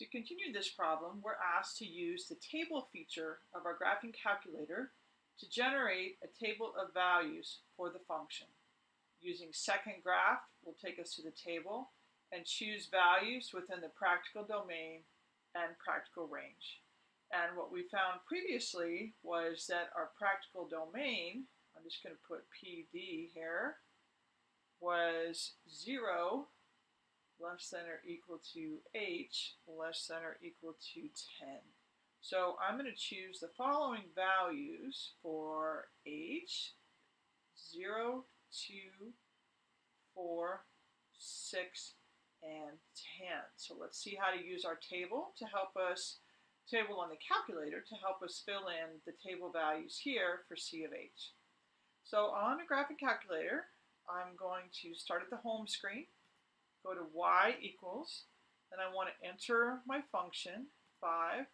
To continue this problem, we're asked to use the table feature of our graphing calculator to generate a table of values for the function. Using second graph will take us to the table and choose values within the practical domain and practical range. And what we found previously was that our practical domain, I'm just going to put PD here, was 0 less center equal to h left center equal to 10. So I'm going to choose the following values for h, 0, 2, 4, 6, and 10. So let's see how to use our table to help us, table on the calculator to help us fill in the table values here for C of h. So on a graphic calculator, I'm going to start at the home screen go to y equals, then I want to enter my function, 5.25.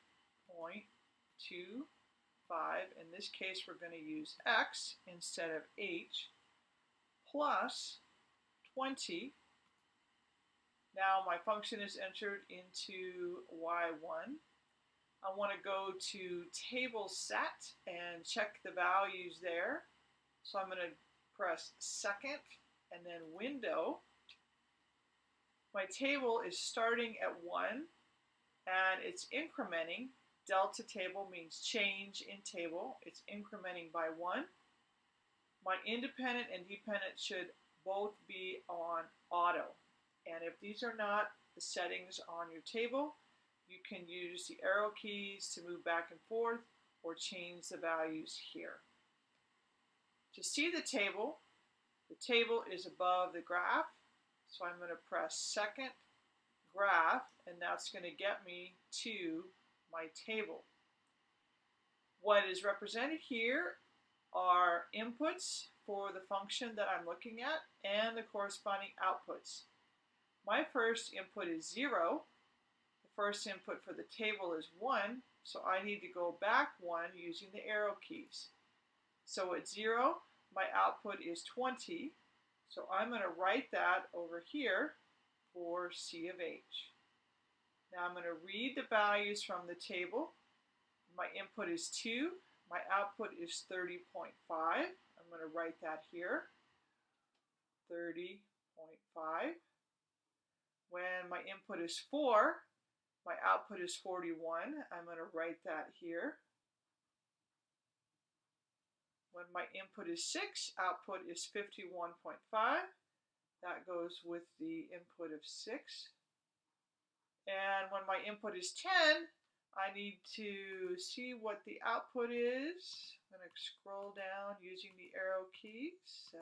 In this case, we're going to use x instead of h, plus 20. Now my function is entered into y1. I want to go to table set and check the values there. So I'm going to press second and then window my table is starting at 1 and it's incrementing. Delta table means change in table. It's incrementing by 1. My independent and dependent should both be on auto. And if these are not the settings on your table, you can use the arrow keys to move back and forth or change the values here. To see the table, the table is above the graph so I'm going to press second graph, and that's going to get me to my table. What is represented here are inputs for the function that I'm looking at and the corresponding outputs. My first input is 0. The first input for the table is 1, so I need to go back 1 using the arrow keys. So at 0, my output is 20. So I'm going to write that over here for C of H. Now I'm going to read the values from the table. My input is 2. My output is 30.5. I'm going to write that here. 30.5. When my input is 4, my output is 41. I'm going to write that here. When my input is 6, output is 51.5. That goes with the input of 6. And when my input is 10, I need to see what the output is. I'm going to scroll down using the arrow keys. 7,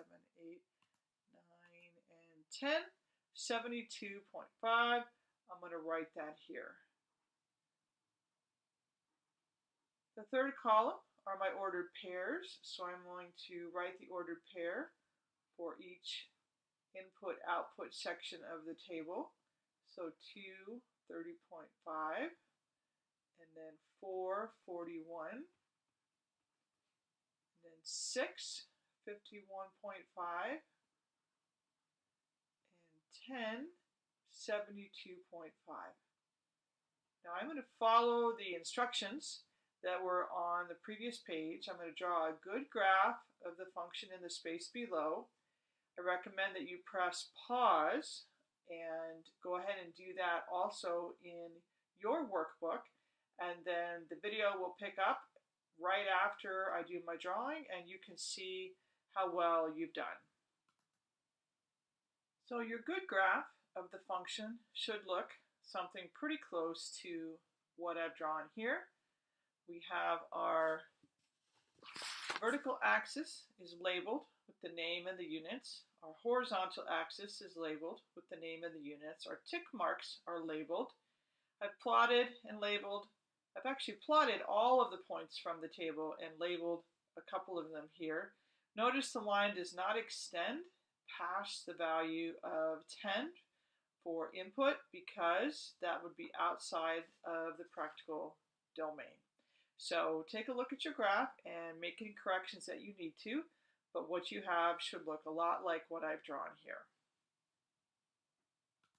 8, 9, and 10. 72.5. I'm going to write that here. The third column are my ordered pairs. So I'm going to write the ordered pair for each input output section of the table. So 2, 30.5, and then 4, 41, and then 6, 51.5, and 10, 72.5. Now I'm going to follow the instructions that were on the previous page. I'm going to draw a good graph of the function in the space below. I recommend that you press pause and go ahead and do that also in your workbook. And then the video will pick up right after I do my drawing and you can see how well you've done. So your good graph of the function should look something pretty close to what I've drawn here we have our vertical axis is labeled with the name and the units. Our horizontal axis is labeled with the name and the units. Our tick marks are labeled. I've plotted and labeled. I've actually plotted all of the points from the table and labeled a couple of them here. Notice the line does not extend past the value of 10 for input because that would be outside of the practical domain. So take a look at your graph and make any corrections that you need to, but what you have should look a lot like what I've drawn here.